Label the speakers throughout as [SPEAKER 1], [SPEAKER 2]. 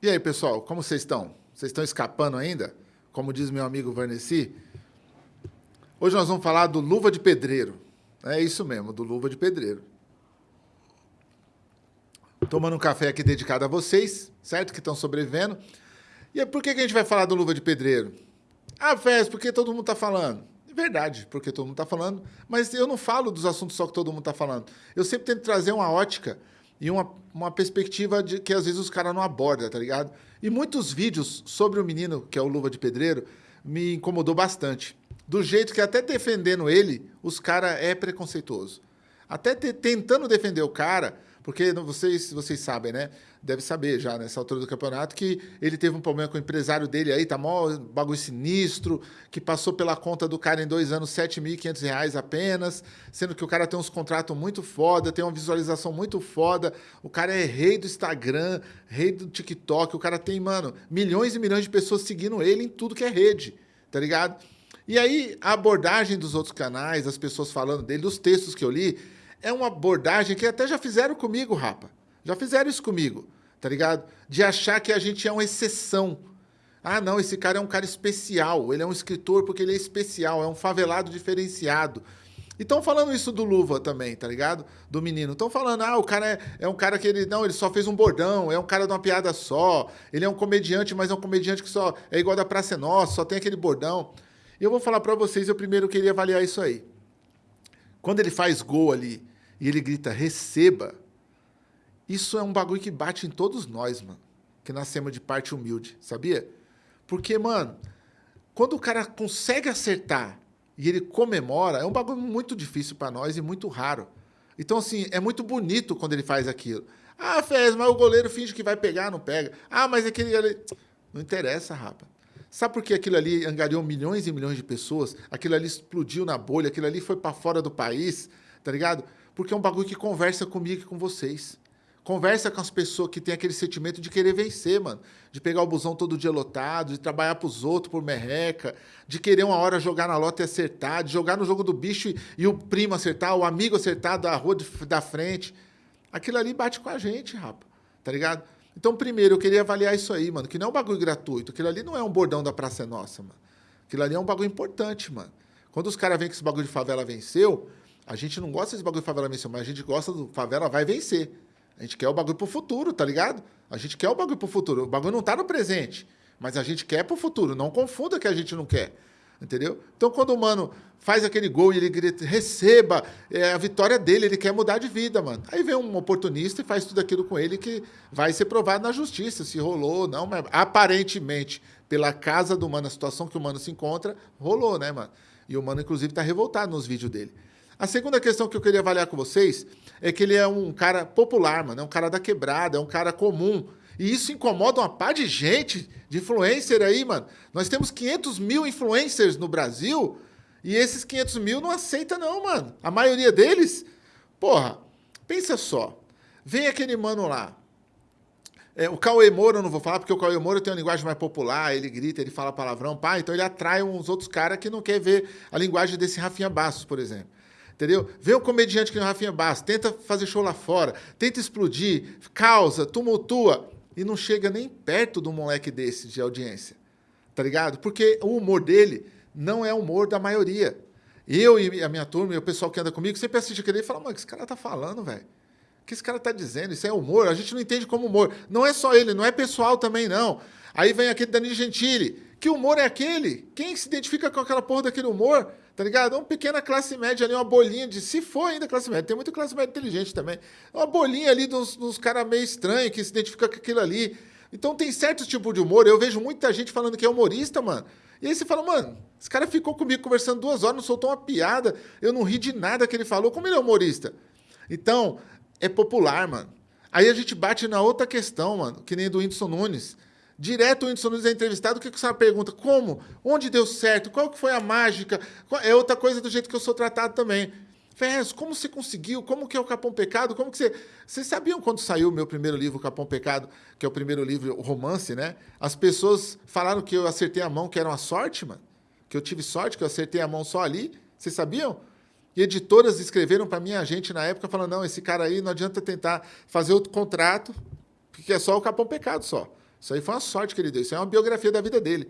[SPEAKER 1] E aí, pessoal, como vocês estão? Vocês estão escapando ainda? Como diz meu amigo Vernesi? Hoje nós vamos falar do luva de pedreiro. É isso mesmo, do luva de pedreiro. Tomando um café aqui dedicado a vocês, certo? Que estão sobrevivendo. E por que, que a gente vai falar do luva de pedreiro? Ah, Fez, porque todo mundo está falando. Verdade, porque todo mundo está falando. Mas eu não falo dos assuntos só que todo mundo está falando. Eu sempre tento trazer uma ótica e uma, uma perspectiva de que às vezes os caras não abordam, tá ligado? E muitos vídeos sobre o menino, que é o Luva de Pedreiro, me incomodou bastante. Do jeito que até defendendo ele, os caras é preconceituoso. Até te, tentando defender o cara, porque vocês, vocês sabem, né? Deve saber já nessa altura do campeonato que ele teve um problema com o empresário dele aí, tá mó bagulho sinistro, que passou pela conta do cara em dois anos R$ 7.500 apenas, sendo que o cara tem uns contratos muito foda, tem uma visualização muito foda, o cara é rei do Instagram, rei do TikTok, o cara tem, mano, milhões e milhões de pessoas seguindo ele em tudo que é rede, tá ligado? E aí, a abordagem dos outros canais, as pessoas falando dele, dos textos que eu li, é uma abordagem que até já fizeram comigo, rapa. Já fizeram isso comigo, tá ligado? De achar que a gente é uma exceção. Ah, não, esse cara é um cara especial. Ele é um escritor porque ele é especial, é um favelado diferenciado. E estão falando isso do Luva também, tá ligado? Do menino. Estão falando, ah, o cara é, é, um cara que ele. Não, ele só fez um bordão, é um cara de uma piada só. Ele é um comediante, mas é um comediante que só é igual da Praça é Nossa, só tem aquele bordão. E eu vou falar para vocês, eu primeiro queria avaliar isso aí. Quando ele faz gol ali e ele grita receba, isso é um bagulho que bate em todos nós, mano, que nascemos de parte humilde, sabia? Porque, mano, quando o cara consegue acertar e ele comemora, é um bagulho muito difícil para nós e muito raro. Então, assim, é muito bonito quando ele faz aquilo. Ah, Fez, mas o goleiro finge que vai pegar, não pega. Ah, mas aquele ali... Não interessa, rapa. Sabe por que aquilo ali angariou milhões e milhões de pessoas? Aquilo ali explodiu na bolha, aquilo ali foi para fora do país, tá ligado? Porque é um bagulho que conversa comigo e com vocês. Conversa com as pessoas que têm aquele sentimento de querer vencer, mano. De pegar o busão todo dia lotado, de trabalhar pros outros por merreca, de querer uma hora jogar na lota e acertar, de jogar no jogo do bicho e, e o primo acertar, o amigo acertar da rua de, da frente. Aquilo ali bate com a gente, rapa. Tá ligado? Então, primeiro, eu queria avaliar isso aí, mano. Que não é um bagulho gratuito. Aquilo ali não é um bordão da Praça é Nossa, mano. Aquilo ali é um bagulho importante, mano. Quando os caras veem que esse bagulho de favela venceu, a gente não gosta desse bagulho de favela vencer, mas a gente gosta do favela vai vencer. A gente quer o bagulho pro futuro, tá ligado? A gente quer o bagulho pro futuro. O bagulho não tá no presente, mas a gente quer pro futuro. Não confunda que a gente não quer. Entendeu? Então, quando o mano faz aquele gol e ele grita, receba é a vitória dele, ele quer mudar de vida, mano. Aí vem um oportunista e faz tudo aquilo com ele que vai ser provado na justiça, se rolou ou não, mas aparentemente, pela casa do mano, a situação que o mano se encontra, rolou, né, mano? E o mano, inclusive, tá revoltado nos vídeos dele. A segunda questão que eu queria avaliar com vocês é que ele é um cara popular, mano. É um cara da quebrada, é um cara comum. E isso incomoda uma par de gente, de influencer aí, mano. Nós temos 500 mil influencers no Brasil e esses 500 mil não aceita não, mano. A maioria deles, porra, pensa só. Vem aquele mano lá. É, o Cauê Moura eu não vou falar, porque o Cauê Moura tem uma linguagem mais popular, ele grita, ele fala palavrão, pá, então ele atrai uns outros caras que não quer ver a linguagem desse Rafinha Bastos, por exemplo. Entendeu? Vê um comediante que nem o Rafinha Bastos, tenta fazer show lá fora, tenta explodir, causa, tumultua, e não chega nem perto de um moleque desse de audiência. Tá ligado? Porque o humor dele não é o humor da maioria. Eu e a minha turma, e o pessoal que anda comigo, sempre assiste aquele e fala, mano, o que esse cara tá falando, velho? O que esse cara tá dizendo? Isso é humor? A gente não entende como humor. Não é só ele, não é pessoal também, não. Aí vem aquele Danilo Gentili. Que humor é aquele? Quem se identifica com aquela porra daquele humor? Tá ligado? Uma pequena classe média ali, uma bolinha de. Se for ainda classe média, tem muita classe média inteligente também. Uma bolinha ali dos, dos caras meio estranhos que se identifica com aquilo ali. Então tem certo tipo de humor. Eu vejo muita gente falando que é humorista, mano. E aí você fala, mano, esse cara ficou comigo conversando duas horas, não soltou uma piada, eu não ri de nada que ele falou. Como ele é humorista? Então, é popular, mano. Aí a gente bate na outra questão, mano, que nem do Whindersson Nunes. Direto o Whindersson Nunes é entrevistado, o que, que você pergunta? Como? Onde deu certo? Qual que foi a mágica? É outra coisa do jeito que eu sou tratado também. Ferrez, como você conseguiu? Como que é o Capão Pecado? Como que você... Vocês sabiam quando saiu o meu primeiro livro, Capão Pecado, que é o primeiro livro, o romance, né? As pessoas falaram que eu acertei a mão, que era uma sorte, mano. Que eu tive sorte, que eu acertei a mão só ali. Vocês sabiam? E editoras escreveram para minha gente na época, falando, não, esse cara aí não adianta tentar fazer outro contrato, porque é só o Capão Pecado só. Isso aí foi uma sorte que ele deu. Isso é uma biografia da vida dele.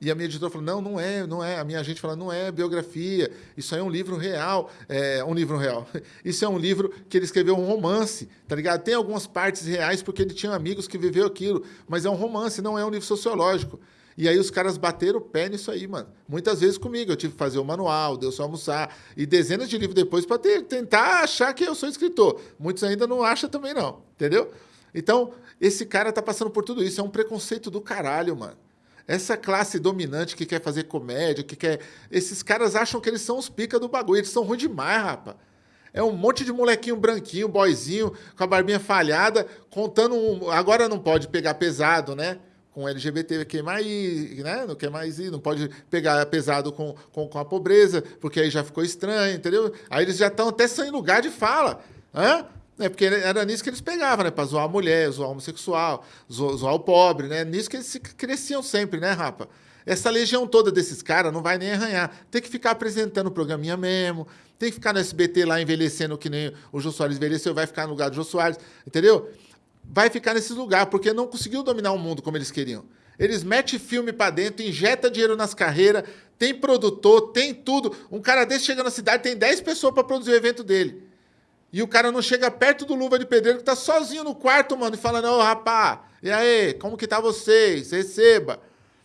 [SPEAKER 1] E a minha editora falou: não, não é, não é. A minha agente falou: não é biografia, isso aí é um livro real. É um livro real. Isso é um livro que ele escreveu um romance, tá ligado? Tem algumas partes reais porque ele tinha amigos que viveu aquilo, mas é um romance, não é um livro sociológico. E aí os caras bateram o pé nisso aí, mano. Muitas vezes comigo. Eu tive que fazer o manual, deu só almoçar. E dezenas de livros depois para tentar achar que eu sou escritor. Muitos ainda não acham também, não. Entendeu? Então, esse cara tá passando por tudo isso. É um preconceito do caralho, mano. Essa classe dominante que quer fazer comédia, que quer. Esses caras acham que eles são os pica do bagulho. Eles são ruins demais, rapaz. É um monte de molequinho branquinho, boizinho, com a barbinha falhada, contando um. Agora não pode pegar pesado, né? com LGBT que mais, né? Não quer mais ir, não pode pegar pesado com, com, com, a pobreza, porque aí já ficou estranho, entendeu? Aí eles já estão até sem lugar de fala. Hã? É porque era nisso que eles pegavam, né? Para zoar a mulher, zoar o homossexual, zoar, zoar o pobre, né? Nisso que eles cresciam sempre, né, rapa? Essa legião toda desses caras não vai nem arranhar. Tem que ficar apresentando o programinha mesmo, tem que ficar no SBT lá envelhecendo que nem o Jô Soares envelheceu, vai ficar no lugar do Jô Soares, entendeu? vai ficar nesse lugar, porque não conseguiu dominar o mundo como eles queriam. Eles metem filme para dentro, injeta dinheiro nas carreiras, tem produtor, tem tudo. Um cara desse chega na cidade, tem 10 pessoas para produzir o evento dele. E o cara não chega perto do Luva de Pedreiro, que tá sozinho no quarto, mano, e falando, ô, rapá, e aí, como que tá vocês? Receba.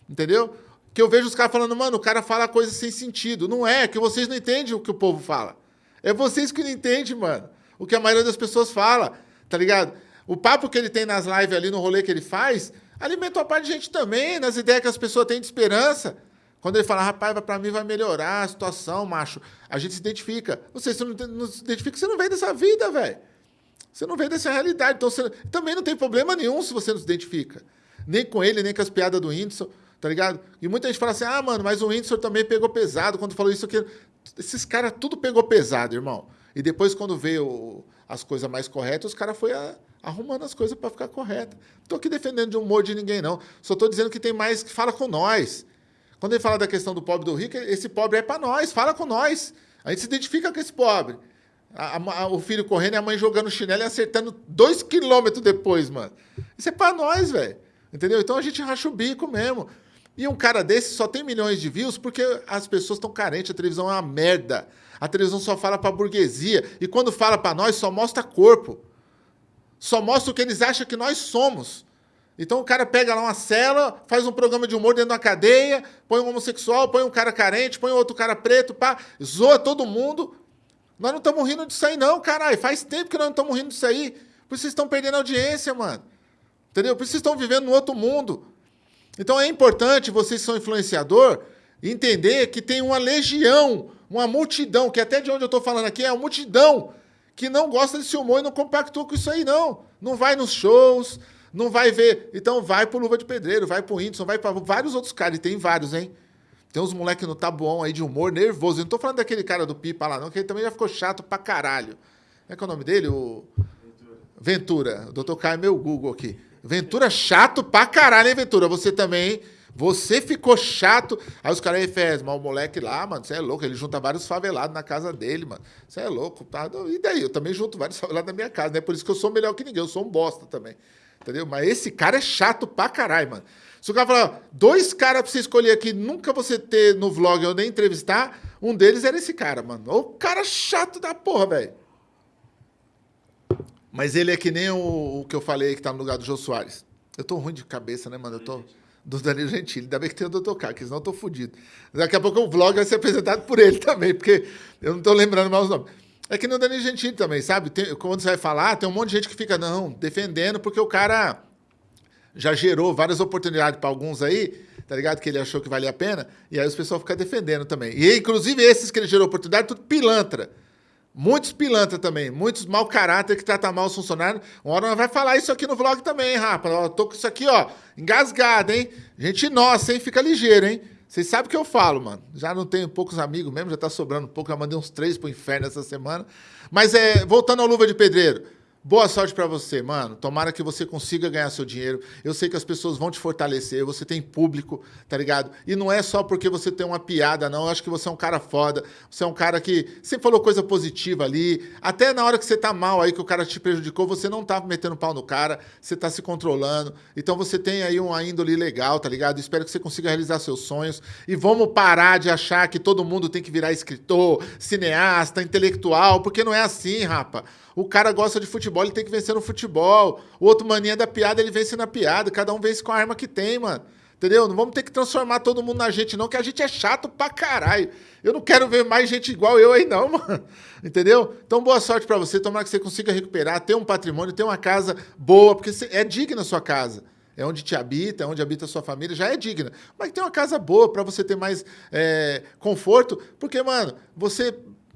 [SPEAKER 1] Entendeu? Que eu vejo os caras falando, mano, o cara fala coisa sem sentido. Não é, que vocês não entendem o que o povo fala. É vocês que não entendem, mano. O que a maioria das pessoas fala, tá ligado? O papo que ele tem nas lives ali, no rolê que ele faz, alimenta uma parte de gente também, nas ideias que as pessoas têm de esperança. Quando ele fala, rapaz, para mim vai melhorar a situação, macho, a gente se identifica. Você, você não, não se identifica, você não vem dessa vida, velho. Você não vem dessa realidade. Então, você também não tem problema nenhum se você não se identifica. Nem com ele, nem com as piadas do Whindersson, tá ligado? E muita gente fala assim, ah, mano, mas o Whindersson também pegou pesado quando falou isso aqui. Esses caras tudo pegou pesado, irmão. E depois, quando veio as coisas mais corretas, os caras foram arrumando as coisas para ficar correta. Não estou aqui defendendo de humor de ninguém, não. Só estou dizendo que tem mais que fala com nós. Quando ele fala da questão do pobre e do rico, esse pobre é para nós, fala com nós. A gente se identifica com esse pobre. A, a, o filho correndo e a mãe jogando chinelo e acertando dois quilômetros depois, mano. Isso é para nós, velho. Entendeu? Então a gente racha o bico mesmo. E um cara desse só tem milhões de views porque as pessoas estão carentes, a televisão é uma merda. A televisão só fala para burguesia. E quando fala para nós, só mostra corpo só mostra o que eles acham que nós somos. Então o cara pega lá uma cela, faz um programa de humor dentro da cadeia, põe um homossexual, põe um cara carente, põe outro cara preto, pá, zoa todo mundo. Nós não estamos rindo disso aí, não, caralho. Faz tempo que nós não estamos rindo disso aí. Por isso vocês estão perdendo audiência, mano. Entendeu? Por isso vocês estão vivendo no outro mundo. Então é importante, vocês são influenciador, entender que tem uma legião, uma multidão, que até de onde eu estou falando aqui é uma multidão que não gosta desse humor e não compactua com isso aí, não. Não vai nos shows, não vai ver. Então vai pro Luva de Pedreiro, vai pro Whindersson, vai para vários outros caras. E tem vários, hein? Tem uns moleques no Tabuão aí de humor nervoso. Eu não tô falando daquele cara do Pipa lá, não, que ele também já ficou chato pra caralho. Como é que é o nome dele? O... Ventura. Ventura. O Dr. Caio é meu Google aqui. Ventura chato pra caralho, hein, Ventura? Você também, hein? Você ficou chato. Aí os caras aí fez, mas o moleque lá, mano, você é louco. Ele junta vários favelados na casa dele, mano. Você é louco. Tá? E daí? Eu também junto vários favelados na minha casa, né? Por isso que eu sou melhor que ninguém. Eu sou um bosta também. Entendeu? Mas esse cara é chato pra caralho, mano. Se o cara falar, dois caras pra você escolher aqui, nunca você ter no vlog ou nem entrevistar, um deles era esse cara, mano. O cara chato da porra, velho. Mas ele é que nem o, o, que eu falei que tá no lugar do Jô Soares. Eu tô ruim de cabeça, né, mano? Eu tô do Danilo Gentili. Ainda bem que tem o Dr. K, que senão eu tô fodido. Daqui a pouco o vlog vai ser apresentado por ele também, porque eu não estou lembrando mais os nomes. É que nem o Danilo Gentili também, sabe? Tem, quando você vai falar, tem um monte de gente que fica, não, defendendo, porque o cara já gerou várias oportunidades para alguns aí, tá ligado? Que ele achou que valia a pena, e aí os pessoal ficam defendendo também. E inclusive esses que ele gerou oportunidade, tudo pilantra. Muitos pilantra também, muitos mau caráter que tratam mal os funcionários. Uma hora nós vai falar isso aqui no vlog também, hein, rapaz? Eu tô com isso aqui, ó, engasgado, hein? Gente nossa, hein? Fica ligeiro, hein? Vocês sabem o que eu falo, mano. Já não tenho poucos amigos mesmo, já tá sobrando pouco. Já mandei uns três pro inferno essa semana. Mas é, voltando ao Luva de Pedreiro. Boa sorte para você, mano. Tomara que você consiga ganhar seu dinheiro. Eu sei que as pessoas vão te fortalecer, você tem público, tá ligado? E não é só porque você tem uma piada, não. Eu acho que você é um cara foda. Você é um cara que sempre falou coisa positiva ali. Até na hora que você tá mal aí, que o cara te prejudicou, você não tá metendo pau no cara, você tá se controlando. Então você tem aí uma índole legal, tá ligado? Espero que você consiga realizar seus sonhos. E vamos parar de achar que todo mundo tem que virar escritor, cineasta, intelectual, porque não é assim, rapa. O cara gosta de futebol, ele tem que vencer no futebol. O outro mania da piada, ele vence na piada. Cada um vence com a arma que tem, mano. Entendeu? Não vamos ter que transformar todo mundo na gente, não, que a gente é chato pra caralho. Eu não quero ver mais gente igual eu aí, não, mano. Entendeu? Então, boa sorte para você. Tomara que você consiga recuperar, ter um patrimônio, ter uma casa boa, porque é digna a sua casa. É onde te habita, é onde habita a sua família, já é digna. Mas tem uma casa boa para você ter mais é, conforto, porque, mano, você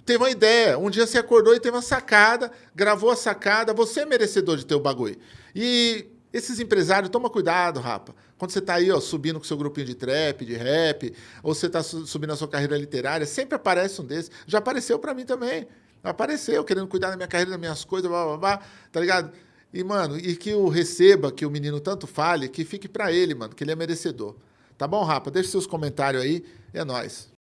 [SPEAKER 1] teve uma ideia. Um dia você acordou e teve uma sacada, gravou a sacada, você é merecedor de ter o bagulho. E esses empresários, toma cuidado, rapa. Quando você está aí, ó, subindo com seu grupinho de trap, de rap, ou você está subindo a sua carreira literária, sempre aparece um desses. Já apareceu para mim também. Apareceu, querendo cuidar da minha carreira, das minhas coisas, blá, blá, blá, tá ligado? E, mano, e que o receba, que o menino tanto fale, que fique para ele, mano, que ele é merecedor. Tá bom, rapa? Deixe seus comentários aí. É nóis.